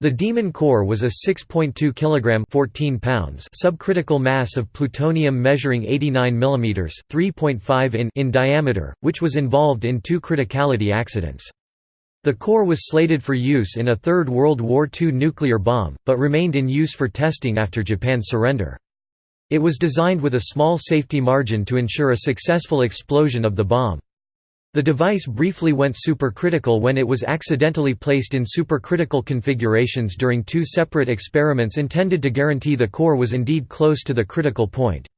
The Demon core was a 6.2 kg 14 pounds subcritical mass of plutonium measuring 89 mm 3.5 in in diameter, which was involved in two criticality accidents. The core was slated for use in a Third World War II nuclear bomb, but remained in use for testing after Japan's surrender. It was designed with a small safety margin to ensure a successful explosion of the bomb. The device briefly went supercritical when it was accidentally placed in supercritical configurations during two separate experiments intended to guarantee the core was indeed close to the critical point.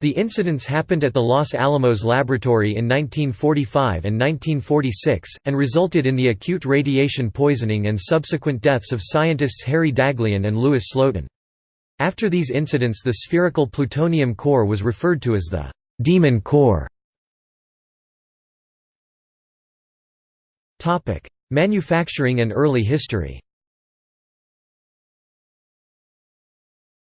The incidents happened at the Los Alamos Laboratory in 1945 and 1946, and resulted in the acute radiation poisoning and subsequent deaths of scientists Harry Daghlian and Louis Slotin. After these incidents the spherical plutonium core was referred to as the «demon core». Topic: Manufacturing and early history.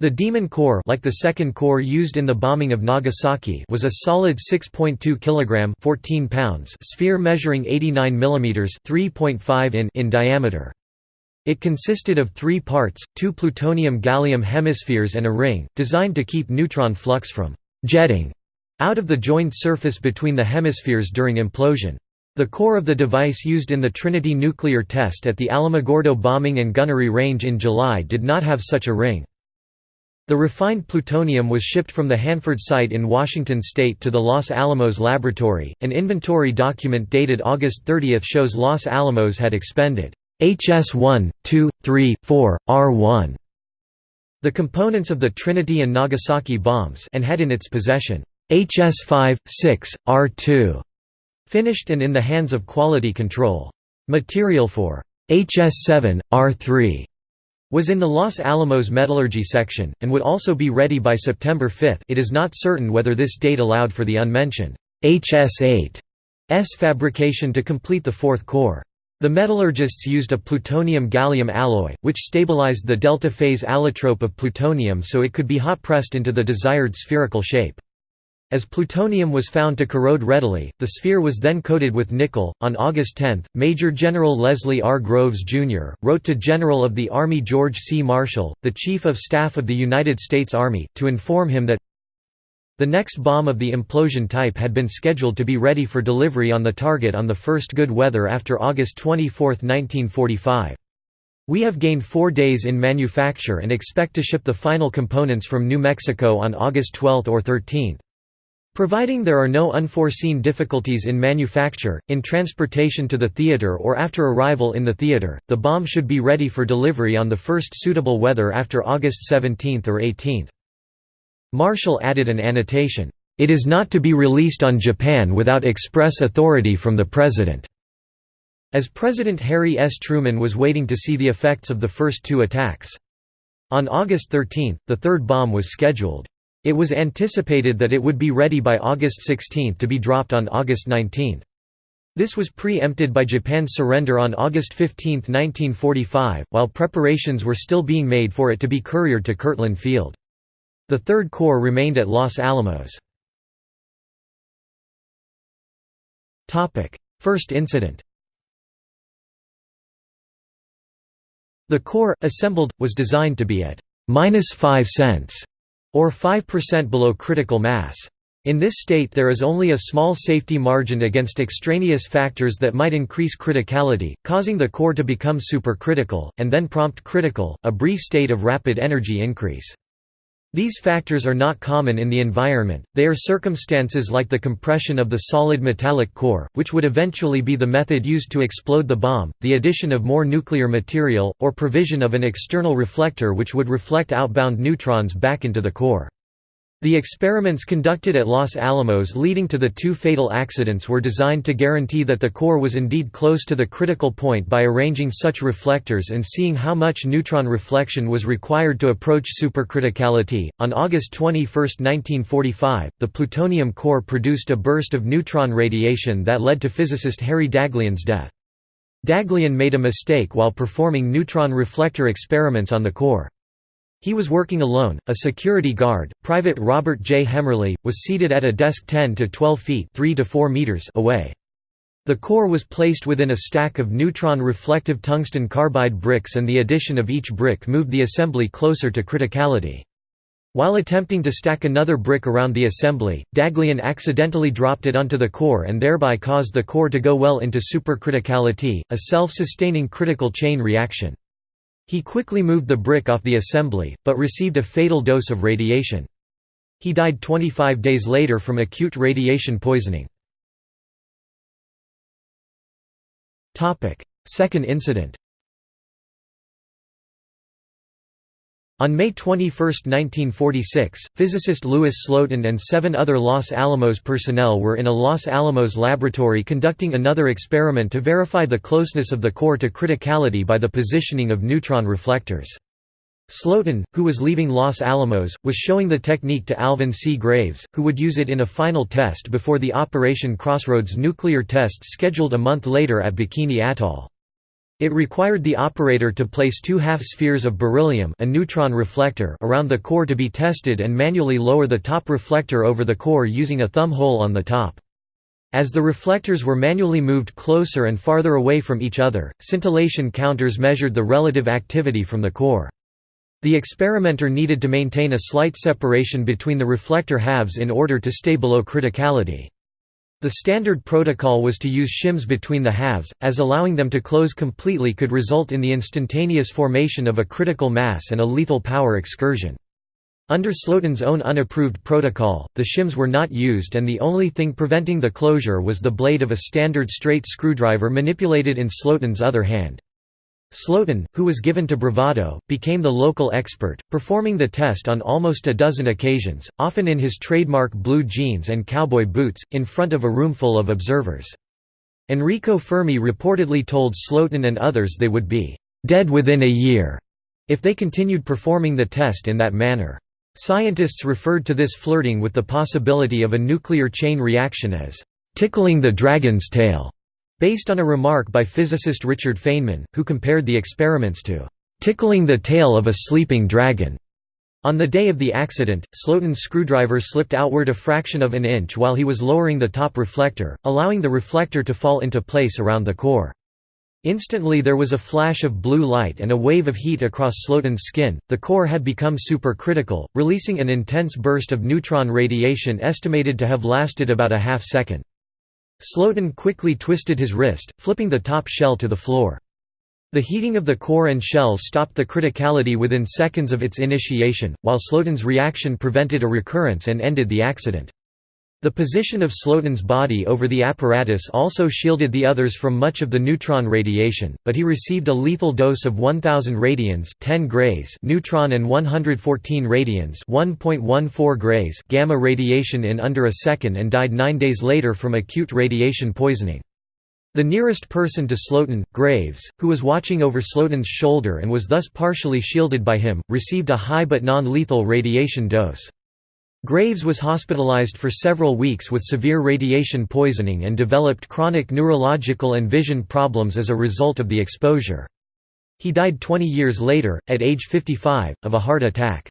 The Demon core, like the second core used in the bombing of Nagasaki, was a solid 6.2 kg (14 pounds) sphere measuring 89 mm (3.5 in) in diameter. It consisted of three parts: two plutonium-gallium hemispheres and a ring, designed to keep neutron flux from jetting out of the joined surface between the hemispheres during implosion. The core of the device used in the Trinity nuclear test at the Alamogordo bombing and gunnery range in July did not have such a ring. The refined plutonium was shipped from the Hanford site in Washington state to the Los Alamos laboratory. An inventory document dated August 30 shows Los Alamos had expended HS1, 2, 3, 4, R1, the components of the Trinity and Nagasaki bombs and had in its possession HS5, 6, R2. Finished and in the hands of quality control. Material for HS7, R3 was in the Los Alamos metallurgy section, and would also be ready by September 5 it is not certain whether this date allowed for the unmentioned HS8's fabrication to complete the fourth core. The metallurgists used a plutonium-gallium alloy, which stabilized the delta phase allotrope of plutonium so it could be hot-pressed into the desired spherical shape. As plutonium was found to corrode readily, the sphere was then coated with nickel. On August 10, Major General Leslie R. Groves, Jr., wrote to General of the Army George C. Marshall, the Chief of Staff of the United States Army, to inform him that the next bomb of the implosion type had been scheduled to be ready for delivery on the target on the first good weather after August 24, 1945. We have gained four days in manufacture and expect to ship the final components from New Mexico on August 12 or 13. Providing there are no unforeseen difficulties in manufacture, in transportation to the theater or after arrival in the theater, the bomb should be ready for delivery on the first suitable weather after August 17 or 18. Marshall added an annotation, "...it is not to be released on Japan without express authority from the President." As President Harry S. Truman was waiting to see the effects of the first two attacks. On August 13, the third bomb was scheduled. It was anticipated that it would be ready by August 16 to be dropped on August 19. This was pre-empted by Japan's surrender on August 15, 1945, while preparations were still being made for it to be couriered to Kirtland Field. The Third Core remained at Los Alamos. First incident The Core, assembled, was designed to be at minus 5 cents or 5% below critical mass. In this state there is only a small safety margin against extraneous factors that might increase criticality, causing the core to become supercritical, and then prompt critical, a brief state of rapid energy increase. These factors are not common in the environment, they are circumstances like the compression of the solid metallic core, which would eventually be the method used to explode the bomb, the addition of more nuclear material, or provision of an external reflector which would reflect outbound neutrons back into the core. The experiments conducted at Los Alamos leading to the two fatal accidents were designed to guarantee that the core was indeed close to the critical point by arranging such reflectors and seeing how much neutron reflection was required to approach supercriticality. On August 21, 1945, the plutonium core produced a burst of neutron radiation that led to physicist Harry Daghlian's death. Daghlian made a mistake while performing neutron reflector experiments on the core. He was working alone. A security guard, Private Robert J. Hemmerly, was seated at a desk 10 to 12 feet (3 to 4 meters) away. The core was placed within a stack of neutron-reflective tungsten carbide bricks and the addition of each brick moved the assembly closer to criticality. While attempting to stack another brick around the assembly, Daghlian accidentally dropped it onto the core and thereby caused the core to go well into supercriticality, a self-sustaining critical chain reaction. He quickly moved the brick off the assembly, but received a fatal dose of radiation. He died 25 days later from acute radiation poisoning. Second incident On May 21, 1946, physicist Louis Slotin and seven other Los Alamos personnel were in a Los Alamos laboratory conducting another experiment to verify the closeness of the core to criticality by the positioning of neutron reflectors. Slotin, who was leaving Los Alamos, was showing the technique to Alvin C. Graves, who would use it in a final test before the Operation Crossroads nuclear test scheduled a month later at Bikini Atoll. It required the operator to place two half-spheres of beryllium a neutron reflector around the core to be tested and manually lower the top reflector over the core using a thumb hole on the top. As the reflectors were manually moved closer and farther away from each other, scintillation counters measured the relative activity from the core. The experimenter needed to maintain a slight separation between the reflector halves in order to stay below criticality. The standard protocol was to use shims between the halves, as allowing them to close completely could result in the instantaneous formation of a critical mass and a lethal power excursion. Under Slotin's own unapproved protocol, the shims were not used and the only thing preventing the closure was the blade of a standard straight screwdriver manipulated in Slotin's other hand. Slotin, who was given to bravado, became the local expert, performing the test on almost a dozen occasions, often in his trademark blue jeans and cowboy boots, in front of a roomful of observers. Enrico Fermi reportedly told Slotin and others they would be «dead within a year» if they continued performing the test in that manner. Scientists referred to this flirting with the possibility of a nuclear chain reaction as «tickling the dragon's tail» based on a remark by physicist Richard Feynman, who compared the experiments to "...tickling the tail of a sleeping dragon." On the day of the accident, Slotin's screwdriver slipped outward a fraction of an inch while he was lowering the top reflector, allowing the reflector to fall into place around the core. Instantly there was a flash of blue light and a wave of heat across Slotin's skin. The core had become supercritical, releasing an intense burst of neutron radiation estimated to have lasted about a half second. Slotin quickly twisted his wrist, flipping the top shell to the floor. The heating of the core and shells stopped the criticality within seconds of its initiation, while Slotin's reaction prevented a recurrence and ended the accident. The position of Slotin's body over the apparatus also shielded the others from much of the neutron radiation, but he received a lethal dose of 1000 radians 10 grays neutron and 114 radians 1.14 grays gamma radiation in under a second and died 9 days later from acute radiation poisoning. The nearest person to Slotin, Graves, who was watching over Slotin's shoulder and was thus partially shielded by him, received a high but non-lethal radiation dose. Graves was hospitalized for several weeks with severe radiation poisoning and developed chronic neurological and vision problems as a result of the exposure. He died 20 years later, at age 55, of a heart attack.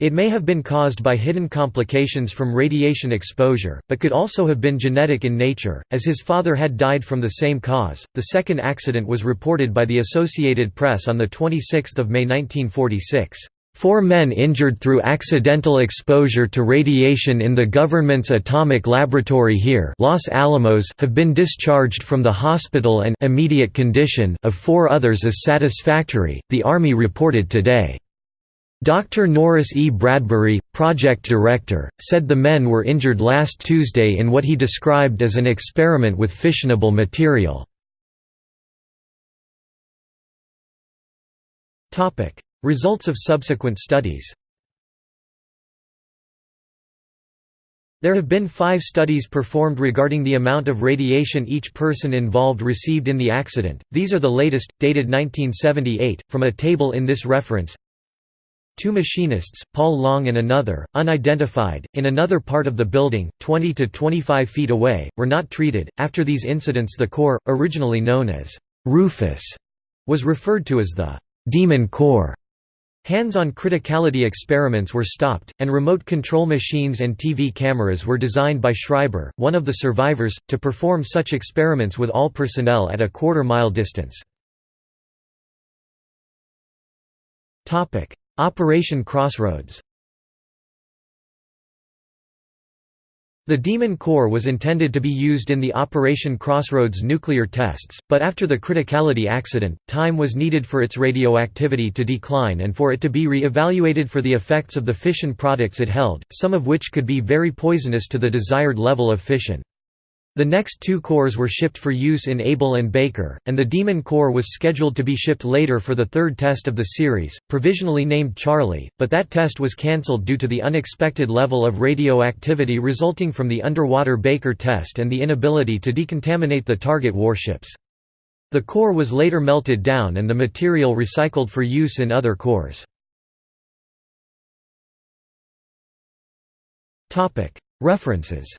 It may have been caused by hidden complications from radiation exposure, but could also have been genetic in nature, as his father had died from the same cause. The second accident was reported by the Associated Press on 26 May 1946. Four men injured through accidental exposure to radiation in the government's atomic laboratory here Los Alamos have been discharged from the hospital and immediate condition of four others is satisfactory, the Army reported today. Dr. Norris E. Bradbury, project director, said the men were injured last Tuesday in what he described as an experiment with fissionable material. Results of subsequent studies There have been five studies performed regarding the amount of radiation each person involved received in the accident, these are the latest, dated 1978, from a table in this reference. Two machinists, Paul Long and another, unidentified, in another part of the building, 20 to 25 feet away, were not treated. After these incidents, the core, originally known as Rufus, was referred to as the Demon Core. Hands-on criticality experiments were stopped, and remote control machines and TV cameras were designed by Schreiber, one of the survivors, to perform such experiments with all personnel at a quarter-mile distance. Operation Crossroads The Demon Core was intended to be used in the Operation Crossroads nuclear tests, but after the criticality accident, time was needed for its radioactivity to decline and for it to be re-evaluated for the effects of the fission products it held, some of which could be very poisonous to the desired level of fission. The next two cores were shipped for use in Able and Baker, and the Demon core was scheduled to be shipped later for the third test of the series, provisionally named Charlie, but that test was cancelled due to the unexpected level of radioactivity resulting from the underwater Baker test and the inability to decontaminate the target warships. The core was later melted down and the material recycled for use in other cores. References